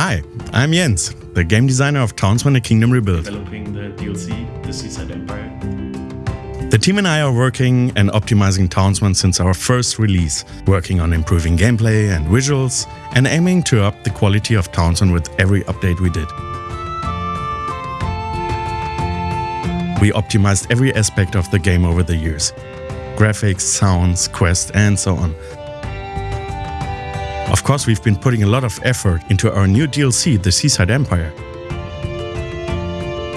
Hi, I'm Jens, the game designer of Townsmen A Kingdom Rebuilt. Developing the DLC, The Seaside Empire. The team and I are working and optimizing Townsmen since our first release, working on improving gameplay and visuals, and aiming to up the quality of Townsmen with every update we did. We optimized every aspect of the game over the years. Graphics, sounds, quests, and so on. Of course, we've been putting a lot of effort into our new DLC, The Seaside Empire.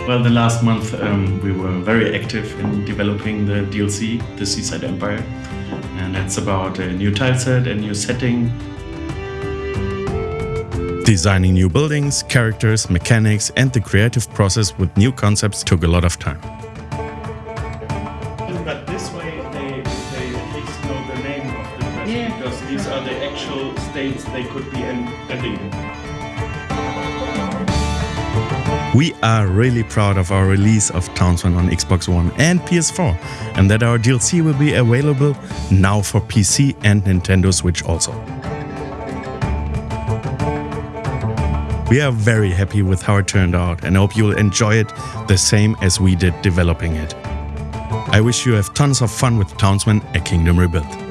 Well, the last month um, we were very active in developing the DLC, The Seaside Empire. And it's about a new tileset, a new setting. Designing new buildings, characters, mechanics, and the creative process with new concepts took a lot of time. But this way they, they at least know Yeah. because these are the actual states they could be ending in. We are really proud of our release of Townsmen on Xbox One and PS4, and that our DLC will be available now for PC and Nintendo Switch also. We are very happy with how it turned out and hope you'll enjoy it the same as we did developing it. I wish you have tons of fun with Townsmen A Kingdom Rebuilt.